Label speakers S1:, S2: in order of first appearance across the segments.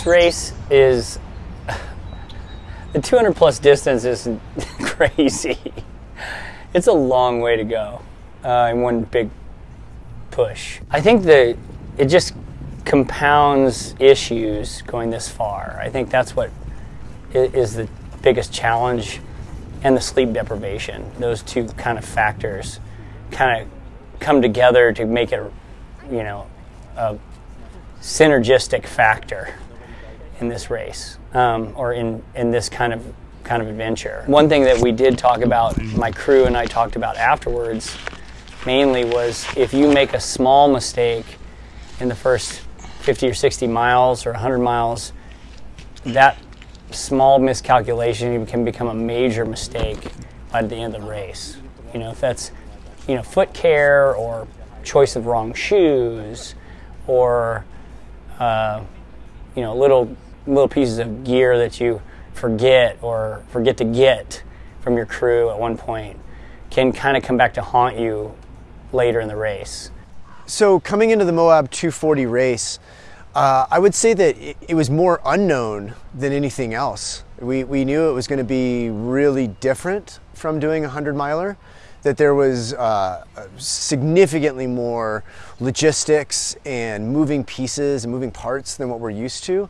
S1: this race is the 200 plus distance is crazy. It's a long way to go uh, in one big push. I think that it just compounds issues going this far. I think that's what is the biggest challenge and the sleep deprivation. Those two kind of factors kind of come together to make it, you know, a synergistic factor in this race um, or in, in this kind of kind of adventure. One thing that we did talk about, my crew and I talked about afterwards, mainly was if you make a small mistake in the first 50 or 60 miles or 100 miles, that small miscalculation can become a major mistake by the end of the race. You know, if that's, you know, foot care or choice of wrong shoes or, uh, you know, little little pieces of gear that you forget or forget to get from your crew at one point can kind of come back to haunt you later in the race.
S2: So coming into the Moab 240 race, uh, I would say that it, it, was more unknown than anything else. We, we knew it was going to be really different from doing a 100 miler, that there was uh, significantly more logistics and moving pieces and moving parts than what we're used to.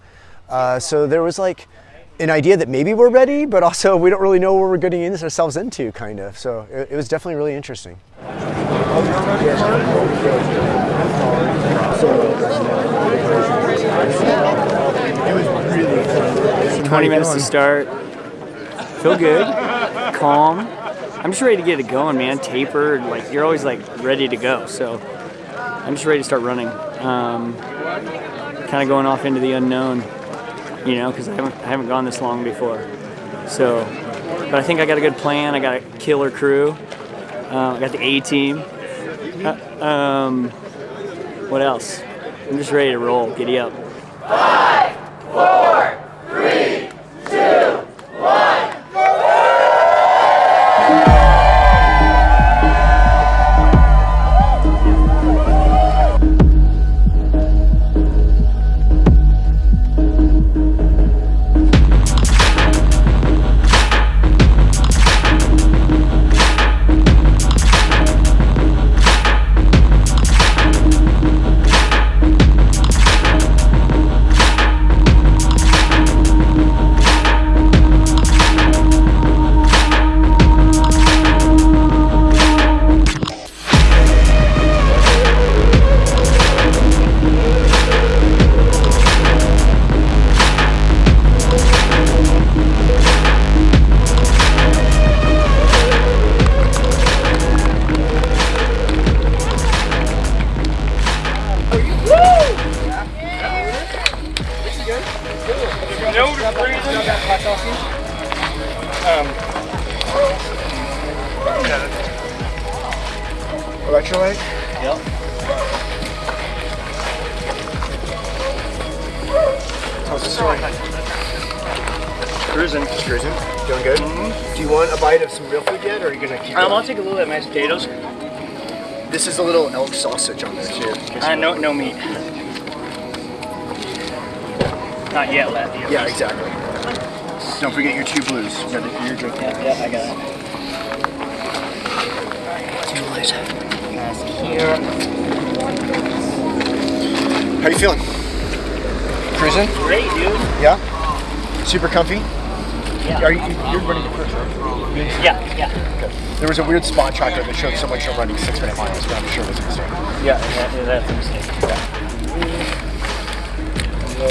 S2: Uh, so there was like an idea that maybe we're ready, but also we don't really know what we're getting ourselves into, kind of. So it, it was definitely really interesting.
S3: 20 minutes to start. Feel good, calm. I'm just ready to get it going, man. Tapered, like you're always like ready to go. So I'm just ready to start running. Um, kind of going off into the unknown, you know, because I haven't, I haven't gone this long before. So, but I think I got a good plan. I got a killer crew. Uh, I got the A team. Uh, um, what else? I'm just ready to roll. Giddy up.
S4: Five, four,
S2: Electrolyte?
S3: Yep.
S2: How's the story?
S3: Cruising.
S2: Cruising? Doing good?
S3: Mm-hmm.
S2: Do you want a bite of some real food yet, or are you gonna keep
S3: Um,
S2: going?
S3: I'll take a little of mashed potatoes.
S2: This is a little elk sausage on there too.
S3: Uh, no, no meat. Not yet, lad.
S2: Yeah, exactly. Don't forget your two blues. Your drink.
S3: Yeah, yeah, I got it.
S2: Two blues.
S3: That's here.
S2: How you feeling? Cruising?
S3: Great, dude.
S2: Yeah. Super comfy.
S3: Yeah.
S2: Are you you're running the first, right?
S3: Yeah, yeah.
S2: Okay. There was a weird spot tracker that showed someone show running six minute miles, but I'm sure it was a mistake.
S3: Yeah, that, yeah, that's a mistake. Yeah. Go.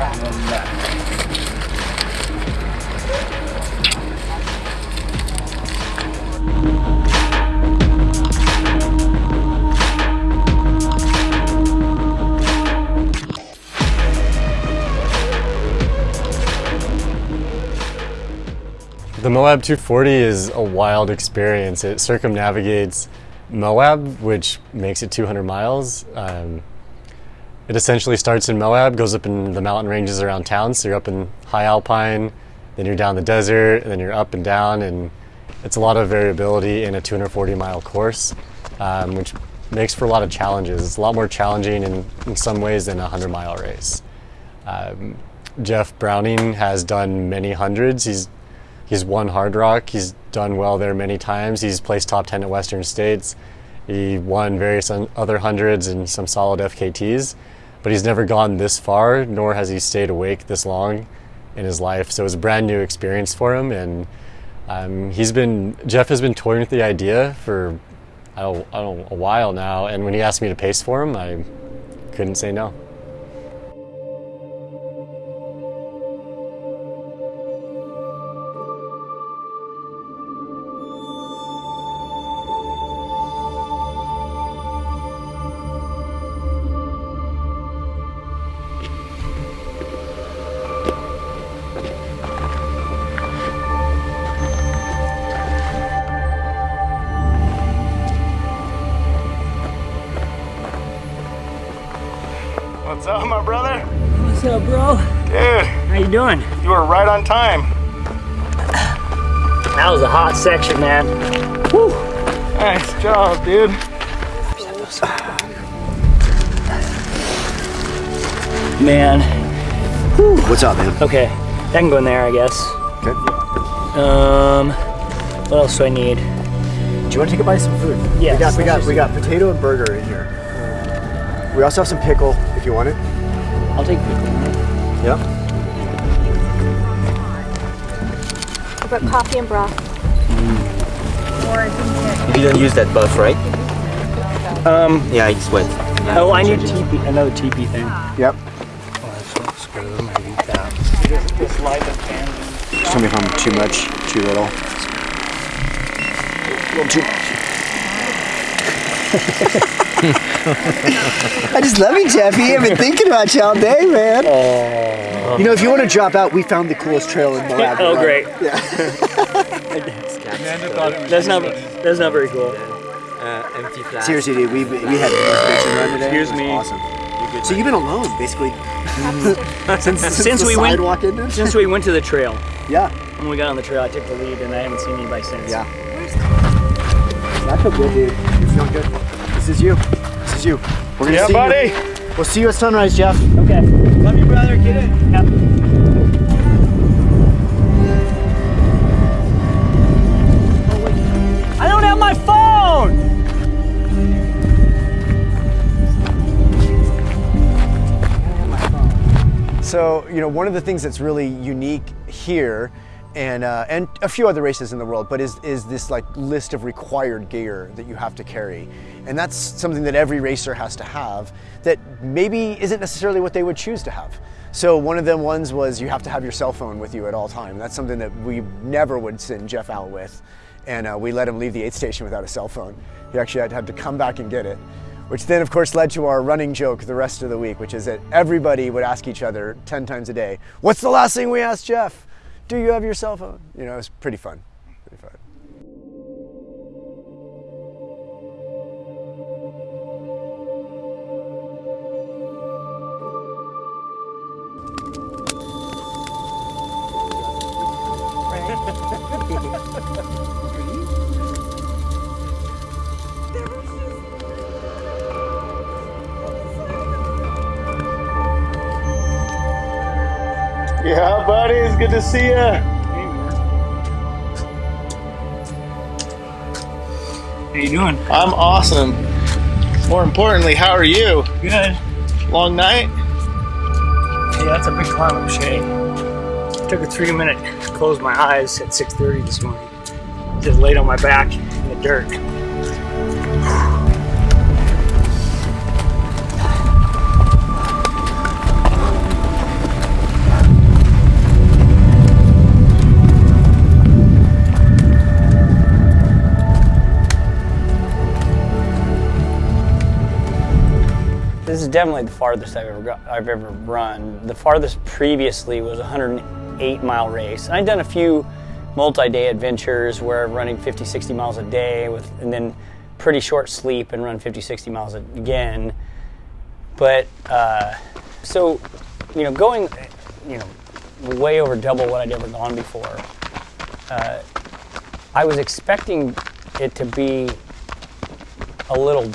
S3: And then
S5: The Moab 240 is a wild experience. It circumnavigates Moab, which makes it 200 miles. Um, it essentially starts in Moab, goes up in the mountain ranges around town. So you're up in high alpine, then you're down the desert, and then you're up and down. And it's a lot of variability in a 240 mile course, um, which makes for a lot of challenges. It's a lot more challenging in, in some ways than a 100 mile race. Um, Jeff Browning has done many hundreds. He's he's won Hardrock. He's done well there many times. He's placed top 10 at Western States. He won various other hundreds and some solid FKTs, but he's never gone this far, nor has he stayed awake this long in his life. So it was a brand new experience for him, and um, he's been Jeff has been toying with the idea for I don't, I don't a while now. And when he asked me to pace for him, I couldn't say no.
S6: Up, my brother?
S3: What's up, bro?
S6: Dude,
S3: How you doing?
S6: you were right on time.
S3: That was a hot section, man. Woo!
S6: Nice job, dude.
S3: Man.
S2: What's up, man?
S3: Okay, that can go in there, I guess.
S2: Okay.
S3: Um, what else do I need?
S2: Do you want to take a bite of some food?
S3: Yes.
S2: We got we got we got potato and burger in here. We also have some pickle if you want it.
S3: I'll take pickle.
S2: Yep.
S7: I've coffee and broth.
S8: You don't use that buff, right?
S3: Um,
S8: Yeah, it's wet.
S3: oh, I need TP, another TP thing.
S2: Yep.
S3: This light of fan.
S2: Tell me if I'm too much, too little. A little too much. I just love you, Jeffy. I've been thinking about you all day, man. You know, if you want to drop out, we found the coolest trail in Moab.
S3: Oh, great.
S2: Yeah.
S3: That's not, that's not very cool.
S8: Uh, empty flask.
S2: Seriously, dude, we, we had the most amazing run today.
S3: Excuse
S2: It was
S3: me.
S2: Awesome. So you've been alone, basically, since, since,
S3: Since
S2: the
S3: we went-
S2: ended?
S3: Since we went to the trail,
S2: Yeah.
S3: when we got on the trail, I took the lead and I haven't seen anybody since.
S2: Yeah. I feel good, dude. You're feeling good. This is you. You. We're gonna
S6: Yeah,
S2: see
S6: buddy.
S2: you. We'll see you at sunrise, Jeff.
S3: Okay. Love you, brother. Get in. Yep. I don't have my phone.
S2: So, you know, one of the things that's really unique here and uh, and a few other races in the world, but is is this like list of required gear that you have to carry, and that's something that every racer has to have. That maybe isn't necessarily what they would choose to have. So one of them ones was you have to have your cell phone with you at all time. That's something that we never would send Jeff out with, and uh, we let him leave the aid station without a cell phone. He actually had, had to come back and get it which then of course led to our running joke the rest of the week, which is that everybody would ask each other 10 times a day, what's the last thing we asked Jeff? Do you have your cell phone? You know, it was pretty fun. Pretty fun.
S6: See ya.
S3: How you doing?
S6: I'm awesome. More importantly, how are you?
S3: Good.
S6: Long night?
S3: Hey, that's a big climb up, Shay. Took a three minute to close my eyes at 6.30 this morning. Just laid on my back in the dirt.
S1: This is definitely the farthest I've ever got, I've ever run. The farthest previously was a 108 mile race. And I've done a few multi-day adventures where I'm running 50, 60 miles a day with, and then pretty short sleep and run 50, 60 miles again. But uh, so, you know, going, you know, way over double what I'd ever gone before. Uh, I was expecting it to be a little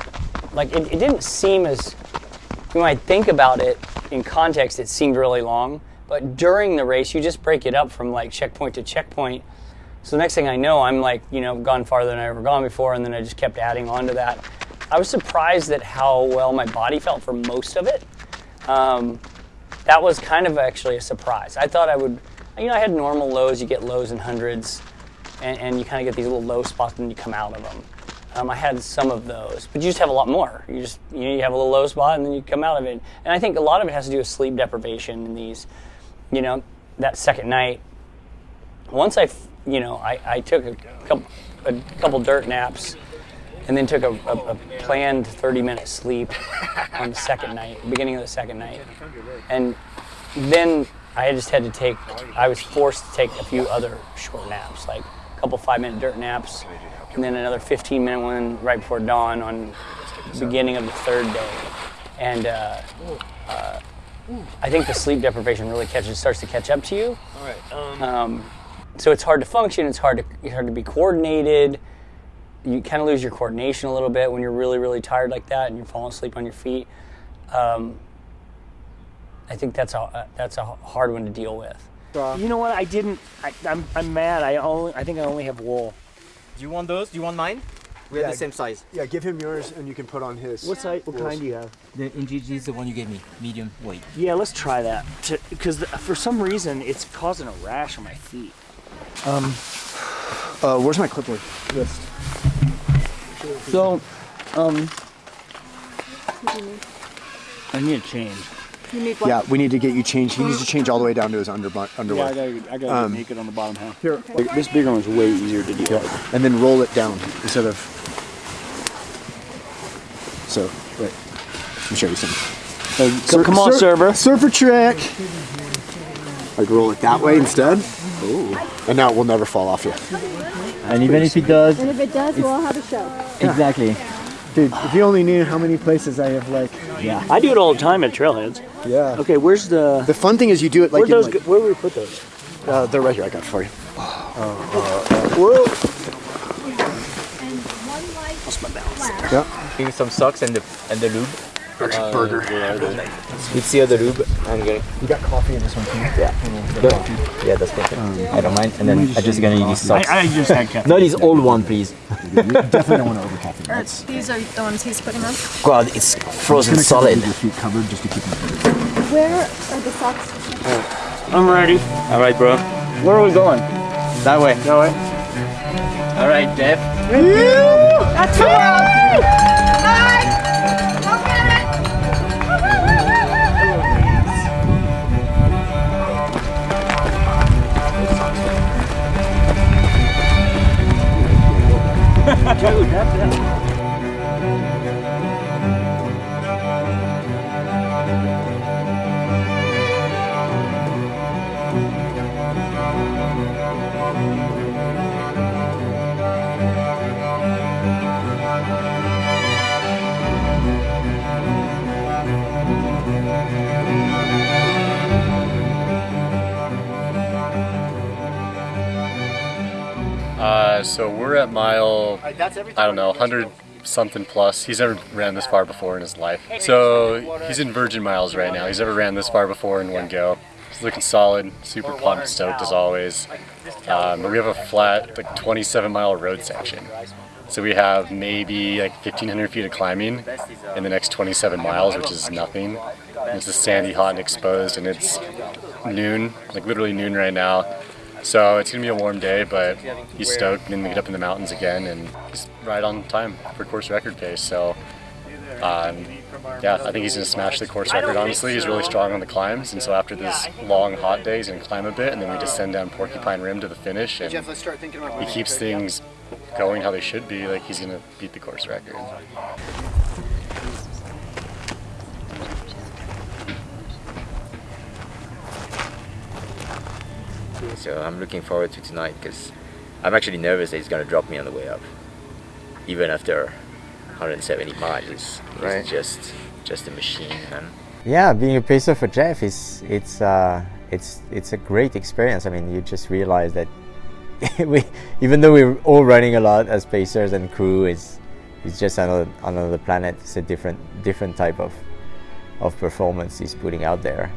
S1: like it, it didn't seem as when I think about it in context, it seemed really long. But during the race, you just break it up from like checkpoint to checkpoint. So the next thing I know, I'm like, you know, gone farther than I ever gone before, and then I just kept adding on to that. I was surprised at how well my body felt for most of it. Um, that was kind of actually a surprise. I thought I would, you know, I had normal lows. You get lows in hundreds, and, and you kind of get these little low spots, and you come out of them. Um, I had some of those, but you just have a lot more. You just you, know, you have a little low spot, and then you come out of it. And I think a lot of it has to do with sleep deprivation in these. You know, that second night. Once I, you know, I, I took a couple, a couple dirt naps, and then took a, a, a planned 30-minute sleep on the second night, beginning of the second night, and then I just had to take. I was forced to take a few other short naps, like couple five-minute dirt naps, and then another 15-minute one right before dawn on the beginning of the third day, and. Uh, uh, I think the sleep deprivation really catches starts to catch up to you.
S8: All right. Um,
S1: Um, so it's hard to function. It's hard to it's hard to be coordinated. You kind of lose your coordination a little bit when you're really really tired like that and you're falling asleep on your feet. Um, I think that's a that's a hard one to deal with.
S3: You know what? I didn't. I, I'm, I'm mad. I only. I think I only have wool.
S8: do you want those? Do you want mine? We have the same size.
S2: Yeah, give him yours and you can put on his.
S3: What size? What kind do you have?
S8: The Injinji is the one you gave me, medium weight.
S3: Yeah, let's try that. Because for some reason it's causing a rash on my feet.
S2: Um, Uh, where's my clipboard list?
S3: So, um, I need a change.
S7: You need one.
S2: Yeah, we need to get you changed. He needs to change all the way down to his under, underwear.
S3: gotta, I gotta
S2: Um,
S3: make it on the bottom half.
S2: Here,
S3: This bigger one's way easier to do. with.
S2: and then roll it down instead of. So, wait. Let me show you something.
S3: So come on,
S2: Sur-
S3: server.
S2: Surfer trick. Like roll it that way instead. Ooh. And now it will never fall off you.
S8: And even if it does,
S7: And if it does, we'll have a show.
S8: exactly.
S2: Dude, if you only knew how many places I have like.
S8: Yeah.
S3: I do it all the time at trailheads.
S2: Yeah.
S3: Okay, where's the?
S2: The fun thing is you do it like
S3: Where those?
S2: like,
S3: Where do we put those?
S2: uh, they're right here. I got it for you. Oh.
S3: Whoa. Lost my balance.
S2: Yeah.
S8: Give me some socks and the and the lube.
S2: burger.
S8: It's the other lube. I'm getting.
S2: You got coffee in this one too.
S8: Yeah, Yeah, that's perfect. I don't mind. And then I'm just gonna use these socks.
S3: I, I just had caffeine.
S8: Not these old one, please.
S2: Definitely don't want to over caffeine.
S7: These are the ones he's putting on.
S8: God, it's frozen solid.
S2: Your feet covered just to keep them.
S7: Where are the socks?
S3: Uh, I'm ready.
S8: All right, bro.
S3: Where are we going?
S8: That way.
S3: That way.
S8: All right, Jeff.
S7: That's
S3: Dude, that's it.
S9: I don't know, 100 something plus. He's never ran this far before in his life. So he's in virgin miles right now. He's never ran this far before in one go. He's looking solid, super pumped, stoked as always. Um, we have a flat, like 27 mile road section. So we have maybe like 1,500 feet of climbing in the next 27 miles, which is nothing. And it's just sandy, hot, and exposed, and it's noon, like literally noon right now. So it's gonna be a warm day, but he's stoked. And we get up in the mountains again, and he's right on time for course record pace. So, um, yeah, I think he's gonna smash the course record. Honestly, he's really strong on the climbs, and so after this long hot day, he's gonna climb a bit, and then we descend down Porcupine Rim to the finish, and he keeps things going how they should be. Like he's gonna beat the course record.
S8: So I'm looking forward to tonight because I'm actually nervous that he's gonna drop me on the way up. Even after 170 miles, it's,
S2: Right.
S8: just just a machine, man.
S10: Yeah, being a pacer for Jeff is it's uh, it's it's a great experience. I mean, you just realize that we, even though we're all running a lot as pacers and crew, is it's just another another planet. It's a different different type of of performance he's putting out there.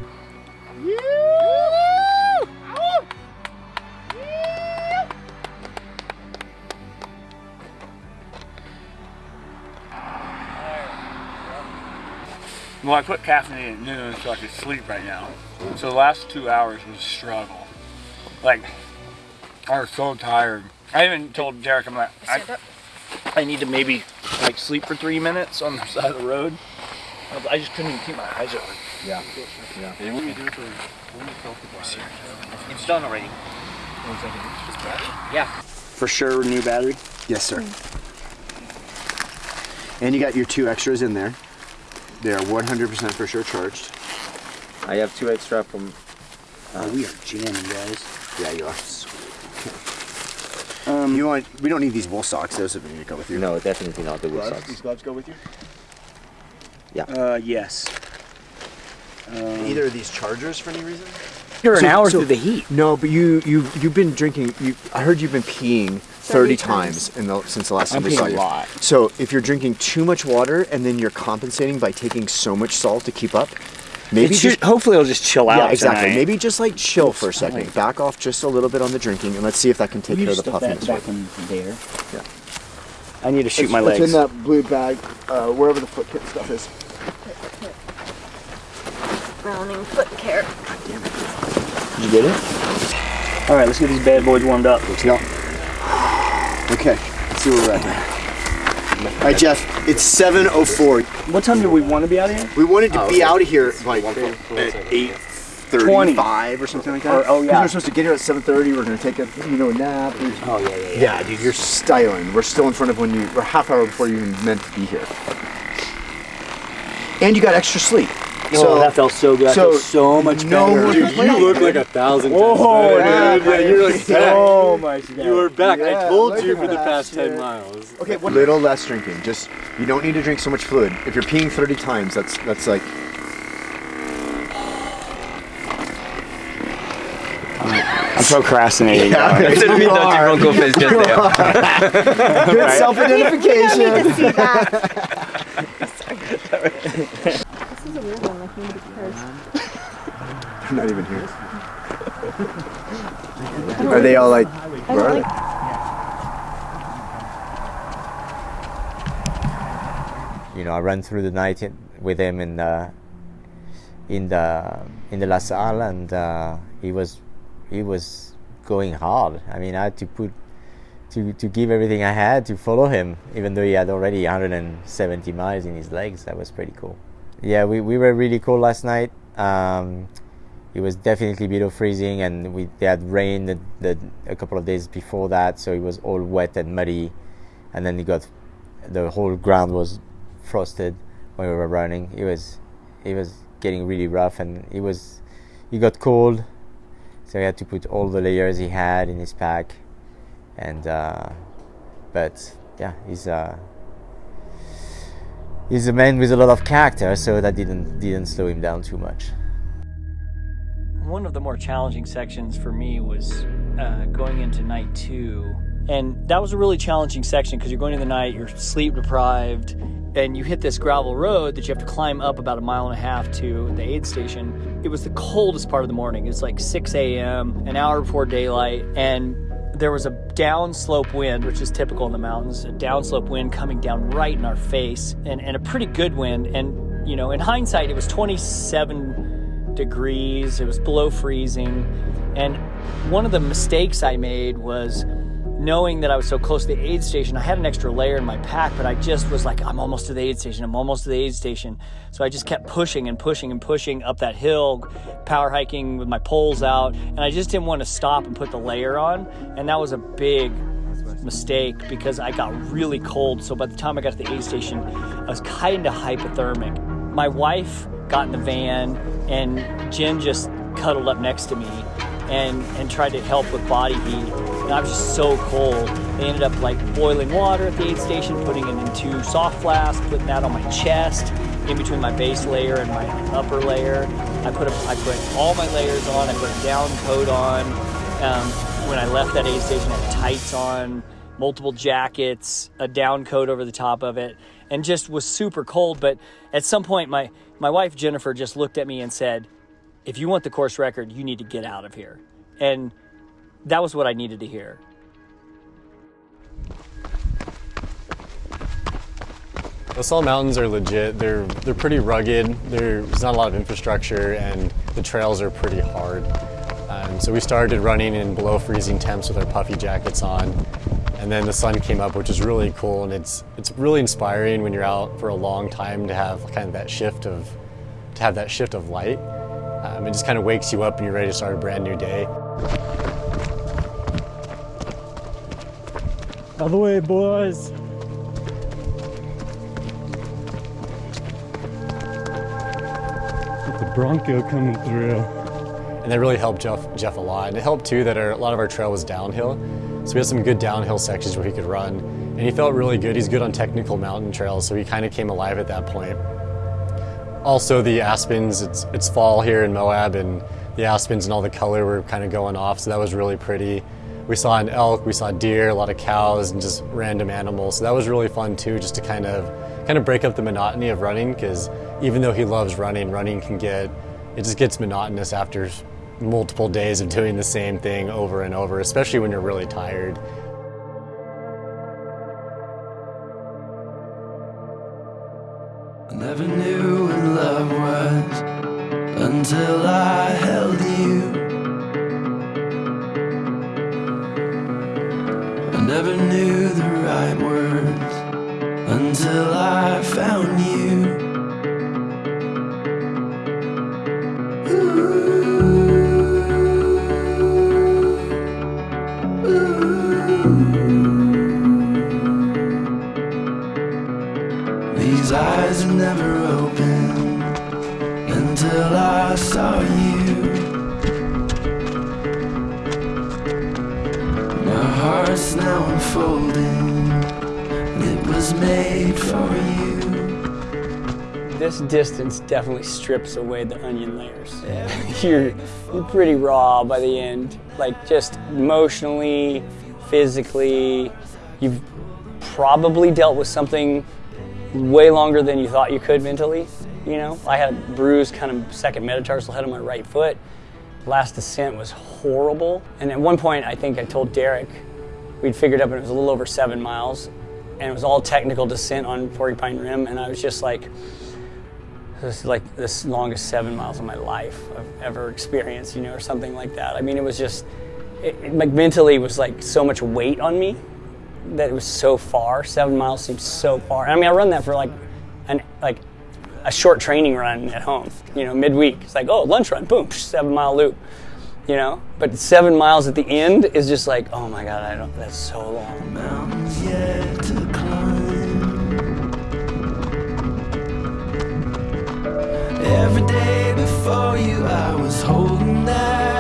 S11: Well, I put caffeine at noon so I could sleep right now. So the last two hours was a struggle. Like, I was so tired. I even told Derek, I'm like, I, I need to maybe like sleep for three minutes on the side of the road. I just couldn't even keep my eyes open.
S2: Yeah. Yeah. You need to do something.
S8: It's done already.
S11: Yeah. For sure, new battery.
S2: Yes, sir. Hmm. And you got your two extras in there. They are 100% for sure charged.
S8: I have two extra from.
S11: Oh, we are jamming, guys.
S2: Yeah, you are. Um, you want? We don't need these wool socks. Those need to go with you.
S8: No, definitely not the wool
S2: gloves.
S8: socks.
S2: These gloves go with you. Yeah.
S11: Uh, yes. Um,
S2: Either of these chargers for any reason?
S11: You're an
S2: So-
S11: hour
S2: so-
S11: through the heat.
S2: No, but you you you've been drinking. You, I heard you've been peeing 30,
S7: 30
S2: times in the since the last
S11: I'm
S2: time we saw
S11: a
S2: you.
S11: lot.
S2: So if you're drinking too much water and then you're compensating by taking so much salt to keep up, maybe
S11: It should-
S2: just
S11: hopefully it'll just chill out.
S2: yeah, exactly.
S11: tonight.
S2: Maybe just like chill for a second.
S11: fine.
S2: Back off just a little bit on the drinking, and let's see if that can take
S11: You
S2: care of the puffiness.
S11: that
S2: for you.
S11: back in there.
S2: Yeah.
S11: I need to shoot
S2: It's-
S11: my
S2: it's in that blue bag, uh, wherever the foot kit stuff is.
S7: Browning foot care.
S11: Did you get it? All right, let's get these bad boys warmed up.
S2: Let's go. Okay, let's see where we're at here. All right, Jeff, it's 7.04.
S11: What time do we want to be out of here?
S2: We wanted to
S8: Oh,
S2: be
S8: okay.
S2: out of here like at 8.35 or something like that.
S11: Or- oh, yeah.
S2: Because We're supposed to get here at 7.30. We're going to take a, you know, a nap.
S11: Oh yeah, yeah, yeah.
S2: Yeah, dude, you're styling. We're still in front of when you, we're half hour before you even meant to be here. And you got extra sleep.
S11: Oh, that felt so good. I
S2: so
S11: feel so much
S2: no
S11: better.
S5: Dude, you look like a thousand times
S11: Oh,
S5: better,
S11: dude,
S5: dude. Yeah, you're like
S11: so much better.
S5: You were back.
S2: Yeah,
S5: I told you for the past
S2: shit.
S5: 10 miles.
S2: Okay, what little less drinking. Just you don't need to drink so much fluid. If you're peeing 30 times, that's that's like
S11: I'm procrastinating.
S2: Yeah.
S11: now.
S8: Didn't mean that you won't just there.
S2: good
S11: Right.
S2: self-identification.
S7: You need to see that. This is a weird one. Like nobody cares.
S2: They're not even here. Are they all like? Where are
S7: like.
S2: they?
S10: you know, I ran through the night in, with him in the in the in the La Sal, and uh, he was he was going hard. I mean, I had to put to to give everything I had to follow him, even though he had already 170 miles in his legs. That was pretty cool. Yeah, we, we were really cold last night. Um, it was definitely below freezing, and we they had rain the, the, a couple of days before that, so it was all wet and muddy. And then it got the whole ground was frosted when we were running. It was it was getting really rough, and it was he got cold, so he had to put all the layers he had in his pack. And uh, but yeah, he's uh, he's a man with a lot of character, so that didn't didn't slow him down too much.
S3: One of the more challenging sections for me was uh, going into night two. And that was a really challenging section because you're going into the night, you're sleep deprived, and you hit this gravel road that you have to climb up about a mile and a half to the aid station. It was the coldest part of the morning. It's like 6 a.m., an hour before daylight, and there was a downslope wind, which is typical in the mountains, a downslope wind coming down right in our face, and, and a pretty good wind. And, you know, in hindsight, it was 27 degrees, it was below freezing. And one of the mistakes I made was knowing that I was so close to the aid station. I had an extra layer in my pack, but I just was like, I'm almost to the aid station, I'm almost to the aid station. So I just kept pushing and pushing and pushing up that hill, power hiking with my poles out. And I just didn't want to stop and put the layer on. And that was a big mistake because I got really cold. So by the time I got to the aid station, I was kind of hypothermic. My wife got in the van and Jen just cuddled up next to me and, and tried to help with body heat. And I was just so cold. They ended up like boiling water at the aid station, putting it into soft flask, putting that on my chest, in between my base layer and my upper layer. I put a, I put all my layers on. I put a down coat on. Um, when I left that aid station, I had tights on, multiple jackets, a down coat over the top of it, and just was super cold. But at some point, my, my wife Jennifer just looked at me and said, If you want the course record, you need to get out of here. And that was what I needed to hear.
S5: The Salt Mountains are legit. They're they're pretty rugged. There's not a lot of infrastructure, and the trails are pretty hard. Um, so we started running in below freezing temps with our puffy jackets on, and then the sun came up, which is really cool. And it's it's really inspiring when you're out for a long time to have kind of that shift of to have that shift of light. Um, it just kind of wakes you up, and you're ready to start a brand new day.
S12: Out of the way, boys. The Bronco coming through.
S5: and that really helped Jeff, Jeff a lot. And it helped too that our, a lot of our trail was downhill, so we had some good downhill sections where he could run, and he felt really good. He's good on technical mountain trails, so he kind of came alive at that point. Also, the aspens, it's, it's fall here in Moab, and the aspens and all the color were kind of going off, so that was really pretty. We saw an elk, we saw deer, a lot of cows, and just random animals. So that was really fun too, just to kind of kind of break up the monotony of running. Because even though he loves running, running can get it just gets monotonous after multiple days of doing the same thing over and over, especially when you're really tired.
S13: I never knew what love was until I held you. I never knew the right words until I found you. Now unfolding. It was made for you.
S1: This distance definitely strips away the onion layers. you're, you're pretty raw by the end, like just emotionally, physically. You've probably dealt with something way longer than you thought you could mentally. You know, I had a bruised kind of second metatarsal head on my right foot. Last descent was horrible. And at one point, I think I told Derek, we'd figured up and it was a little over seven miles. And it was all technical descent on Porcupine Rim. And I was just like, this is like the longest seven miles of my life I've ever experienced, you know, or something like that. I mean, it was just, it, it, like mentally, was like so much weight on me that it was so far. Seven miles seems so far. I mean, I run that for like an like a short training run at home. You know, midweek. It's like, oh, lunch run, boom, seven mile loop. You know, but seven miles at the end is just like, oh my god, I don't. That's so long.
S13: Mountains yet to climb. Every day before you, I was holding out.